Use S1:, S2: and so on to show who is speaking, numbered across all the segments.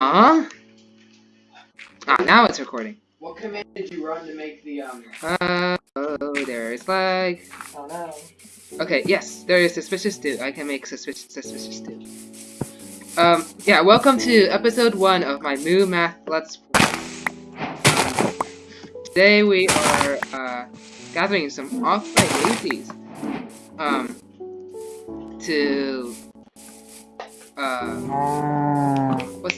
S1: Huh? Ah, now it's recording.
S2: What command did you run to make the um?
S1: Uh, oh, there is lag.
S3: Oh no.
S1: Okay, yes, there is suspicious stew. I can make suspicious suspicious stew. Um, yeah, welcome to episode one of my Moo Math Let's Play. Today we are uh, gathering some off-white daisies. Um, to uh,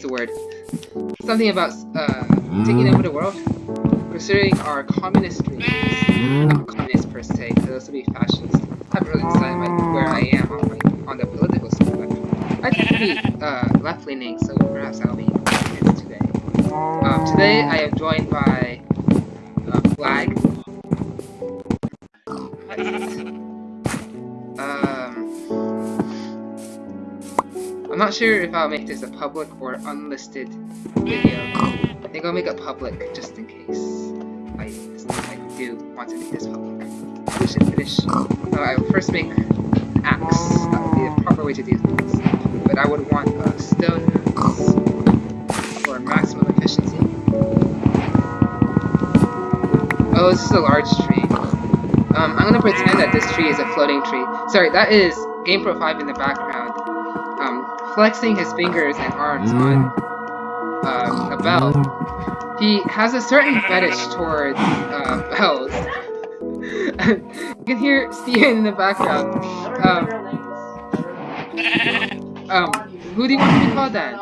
S1: what's the word? Something about uh taking over the world, pursuing our communist dreams. Not communist per se, because those would be fascist. I haven't really decided where I am on, on the political spectrum. I tend to be uh, left-leaning, so perhaps I'll be communist today. Um, today I am joined by uh, Flag. Not sure if I'll make this a public or unlisted video. I think I'll make it public just in case I, I do want to make this public. We should finish. Uh, I will first make an axe. That would be the proper way to do things. But I would want a stone axe for maximum efficiency. Oh, this is a large tree. Um, I'm gonna pretend that this tree is a floating tree. Sorry, that is GamePro 5 in the background. Um, flexing his fingers and arms on uh, a bell. He has a certain fetish towards uh, bells. you can hear Steven in the background. Um, um, who do you want to be called then?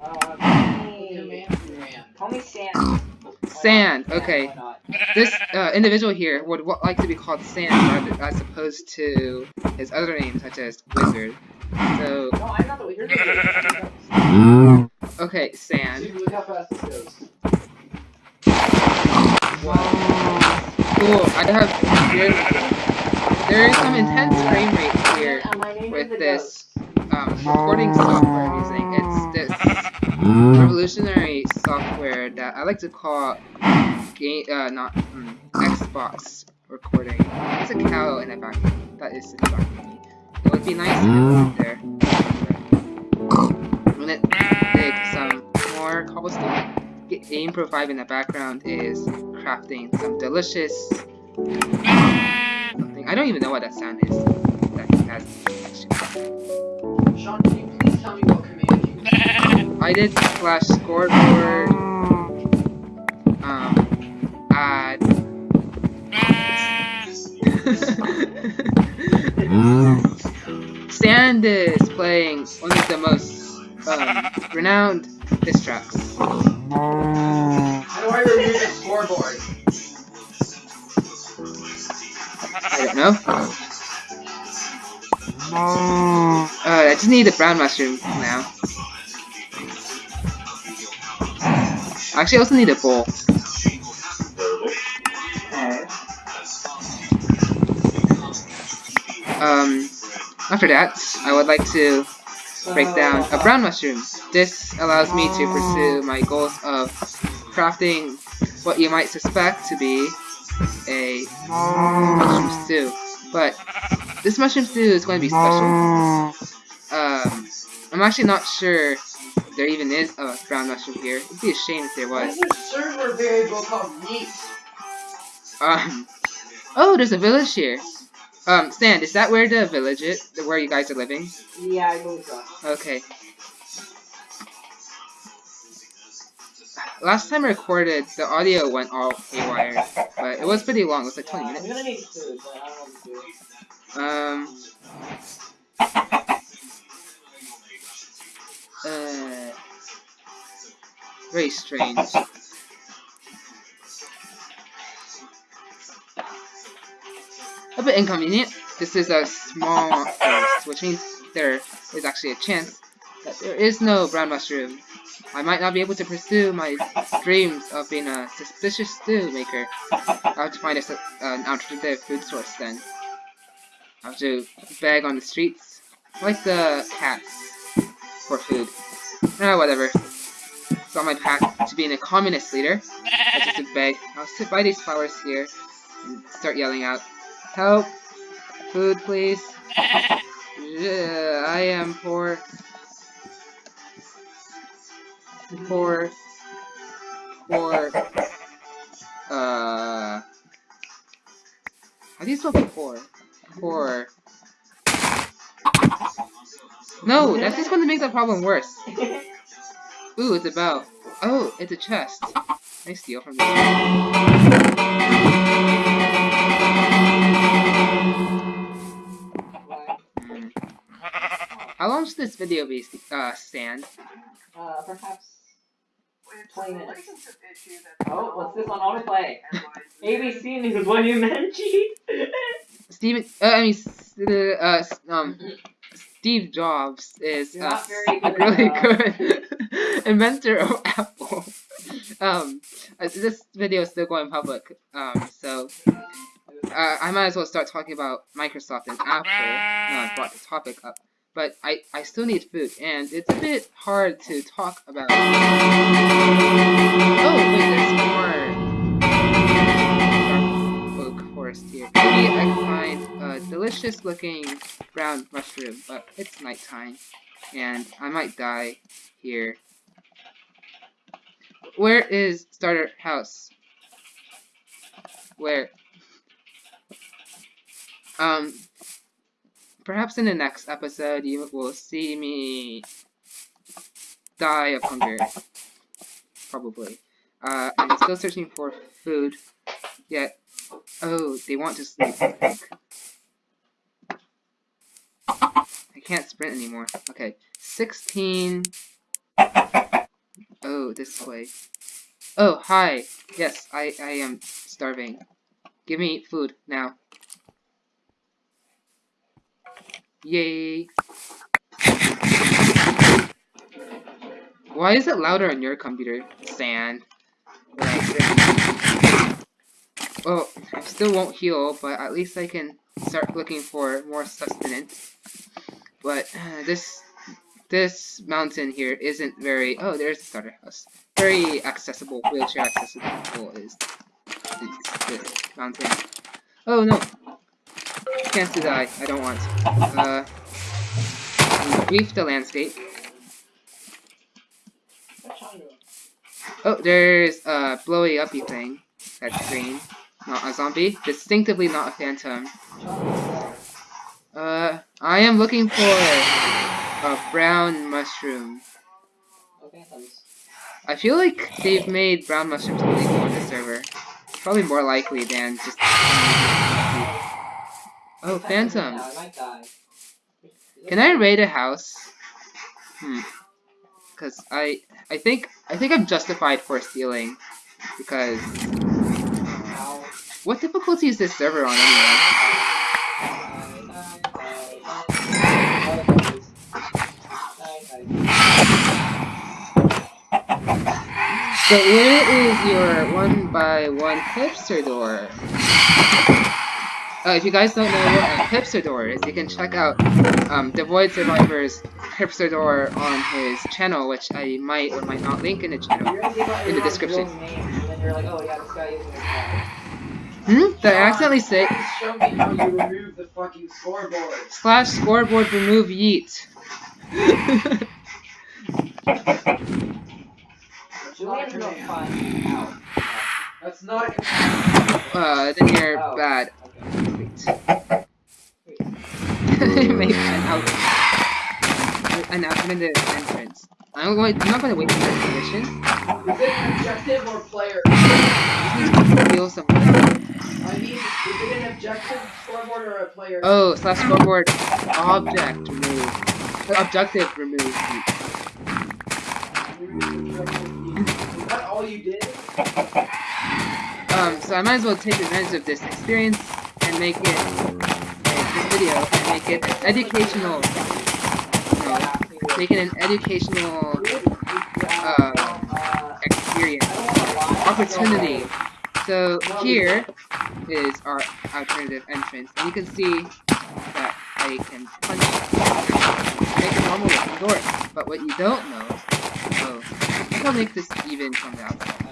S2: Command you ran.
S3: Call me Sam.
S1: Sand, okay. This uh, individual here would like to be called Sand as opposed to his other name, such as Wizard. So,
S3: No, I'm not the wizard. You're
S1: okay, Sand.
S2: Dude, look how fast this goes.
S1: Cool, I have there, there is some intense frame rate here
S3: And my name
S1: with this um, recording software I'm using. It's this revolutionary software that I like to call game, uh, not mm, Xbox recording. There's a cow in the back. That is distracting me. It would be nice if it was there. I'm gonna dig some more cobblestone. Get Game Pro 5 in the background is crafting some delicious something. I don't even know what that sound is. That has
S2: Sean, can you please tell me what command you ran?
S1: I did slash scoreboard. Um, add. Sand is playing one of the most um, renowned diss tracks.
S2: How do I remove the scoreboard?
S1: I don't know. Uh, I just need the brown mushroom now. Actually, I also need a bowl. Um, after that, I would like to break down a brown mushroom. This allows me to pursue my goals of crafting what you might suspect to be a mushroom stew. But this mushroom stew is going to be special. Um, I'm actually not sure there even is a brown mushroom here. It'd be a shame if there was.
S2: is this server variable called yeet?
S1: Um, oh, there's a village here. Um, Sand, is that where the village is? Where you guys are living?
S3: Yeah, I believe so.
S1: Okay. Last time I recorded, the audio went all haywire, but it was pretty long. It was like 20
S3: Yeah, I'm
S1: minutes.
S3: gonna need food, but I don't know what.
S1: Um. Uh. Very strange. A bit inconvenient. This is a small forest, which means there is actually a chance that there is no brown mushroom. I might not be able to pursue my dreams of being a suspicious stew maker. I'll have to find a, an alternative food source then. I'll have to beg on the streets, like the cats, for food. Ah, whatever. It's on my path to being a communist leader. I just beg. I'll sit by these flowers here and start yelling out, Help! Food, please. Yeah, I am poor. Poor. Poor. uh how do you spell poor? for no that's just going to make the problem worse ooh it's a bell oh it's a chest I steal from this How long this video be uh, stand?
S3: Uh, perhaps 20 minutes. Oh, what's this on autoplay? ABC News, what do you meant, Chief?
S1: Steven, uh, I mean, s- uh, um, Steve Jobs is
S3: You're
S1: uh,
S3: not very good
S1: really
S3: at,
S1: good inventor of Apple. Um, uh, this video is still going public, um, so uh, I might as well start talking about Microsoft and Apple. Now I brought the topic up, but I I still need food, and it's a bit hard to talk about. Oh wait, there's more dark oak forest here. Maybe I can find a delicious looking brown mushroom, but it's nighttime, and I might die here. Where is starter house? Where? Um, perhaps in the next episode you will see me die of hunger. Probably. Uh, I'm still searching for food. Yet, oh, they want to sleep. I think. I can't sprint anymore. Okay, 16. Oh, this way. Oh, hi. Yes, I, I am starving. Give me food now. Yay. Why is it louder on your computer, Sand? Well, I still won't heal, but at least I can start looking for more sustenance. But uh, this this mountain here isn't very. Oh, there's the starter house. Very accessible, wheelchair accessible is this mountain. Oh no! Chance to die. I don't want. Uh, brief the landscape. Oh, there's a blowy uppy thing. That's green. Not a zombie. Distinctively not a phantom. Uh, I am looking for a brown mushroom. I feel like they've made brown mushrooms illegal on the server. Probably more likely than just. Oh, phantom. Can I raid a house? Hmm. Cause I, I think, I think I'm justified for stealing, because what difficulty is this server on anyway? So where is your one by one hipster door? Uh, if you guys don't know what a hipster is, you can check out um, the Void Survivor's hipster on his channel, which I might or might not link in the channel. In the description. Hmm? Did I accidentally say
S2: Show me how you remove the fucking scoreboard.
S1: slash scoreboard remove yeet?
S2: That's not a command. That's not a
S1: uh, then you're
S3: Oh.
S1: bad. Wait. Make an out. An alternative entrance. I'm going. I'm not going to wait for that position.
S2: Is it an objective or player?
S1: Feel something.
S2: I mean, is it an objective scoreboard or a player?
S1: Oh, slash scoreboard object remove. Objective remove.
S2: Is that all you did?
S1: Um, so I might as well take advantage of this experience and make it, this video, and make it an educational, no, make it an educational uh, experience, opportunity. So here is our alternative entrance, and you can see that I can punch, make a normal looking door. But what you don't know, oh, I think I'll make this even from the outside.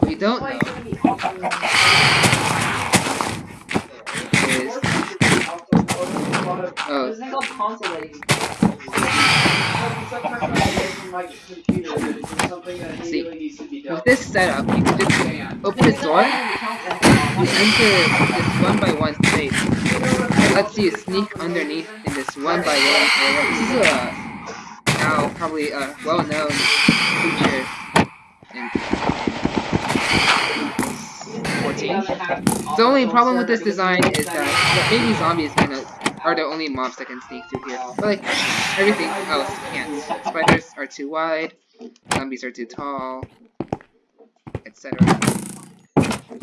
S1: What you don't know is, oh,
S3: There's a thing called console that you can
S2: it's a preference from my computer, but it's something that
S1: See,
S2: to.
S1: With this setup, you can just
S2: uh,
S1: open this door, you enter this one by one space. Lets you sneak underneath in this one by one. This is a now probably a well-known feature in 14. The only problem with this design is that the baby zombies of are the only mobs that can sneak through here. But like everything else can't. Spiders are too wide, zombies are too tall, etc.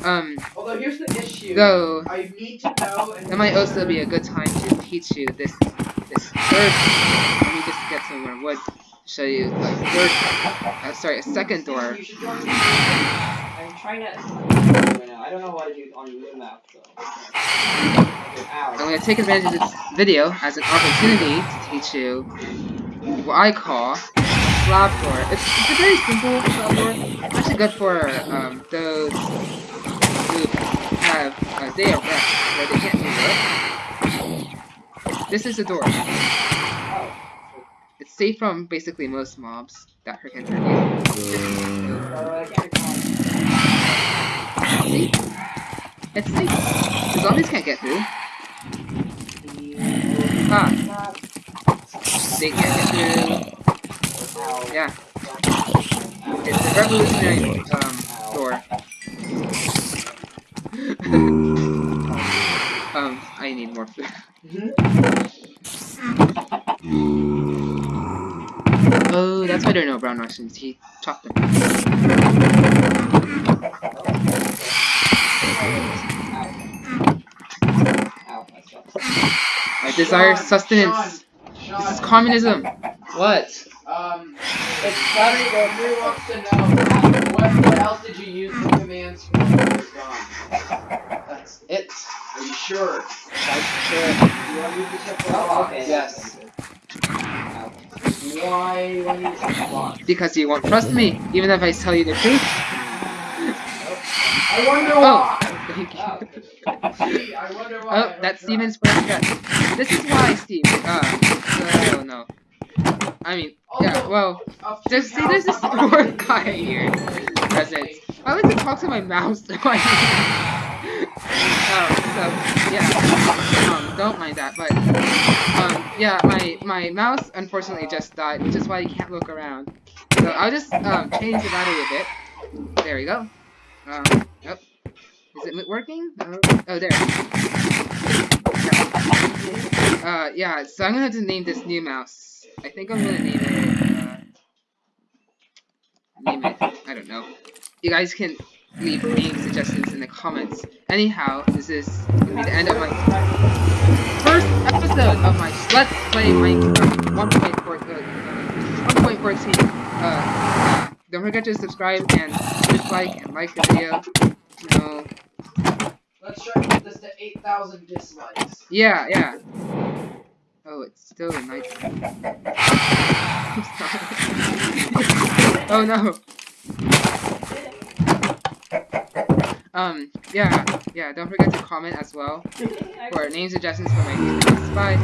S1: Um,
S2: Although here's the issue.
S1: though
S2: I need to know. And
S1: that might also be a good time to teach you this this third. Let me just get some more wood. Show you a third. Uh, sorry, a second door.
S2: You should join me.
S3: I'm trying to. Right now. I don't know what to do on your map though.
S1: I'm going to take advantage of this video as an opportunity to teach you what I call slab door. It's, it's a very simple slab door. It's actually good for um, those who have a day of rest where they can't do work. This is a door.
S3: Oh.
S1: It's safe from basically most mobs that hurt can hurt you. See? It's safe. The zombies can't get through. Ah, they can't get through. Yeah. It's a revolutionary um, door. um, I need more food. Oh, that's why there are no brown Russians. He chopped them.
S3: Ow. That's rough.
S1: I desire
S2: Sean,
S1: sustenance.
S2: Sean,
S1: This is communism. What?
S2: Um, it's funny, though. Drew wants to know what, what else did you use the commands for?
S1: That's it.
S2: Are you sure?
S1: That's sure.
S2: You want to use the for
S3: Oh, okay.
S1: Yes.
S2: Why do you use the?
S1: Because you won't trust me, even if I tell you the truth.
S2: I wonder
S1: Oh, thank
S3: Oh.
S1: you.
S2: Gee, I wonder why. I
S1: Oh, that's. Steven's first guess. This is why, Steve. Uh, I don't know. I mean, yeah, well,
S2: a
S1: there's, see, there's
S2: are
S1: poor guy here. Present. I like to talk to my mouse. So I, um, so yeah, um, don't mind that. But um, yeah, my my mouse unfortunately just died, which is why you can't look around. So I'll just um change the battery a bit. There we go. Um, oh, is it working? Oh, oh there. Uh, yeah. So I'm gonna have to name this new mouse. I think I'm gonna name it. Uh, name it. I don't know. You guys can leave name suggestions in the comments. Anyhow, this is gonna be the end of my first episode of my Let's Play Minecraft 1.4 1.14. Uh, uh, don't forget to subscribe and dislike and like the video. No.
S2: Let's try to get this to 8,000 dislikes.
S1: Yeah, yeah. Oh, it's still a night. oh no. Um, yeah, yeah, don't forget to comment as well for name suggestions for my videos. Bye.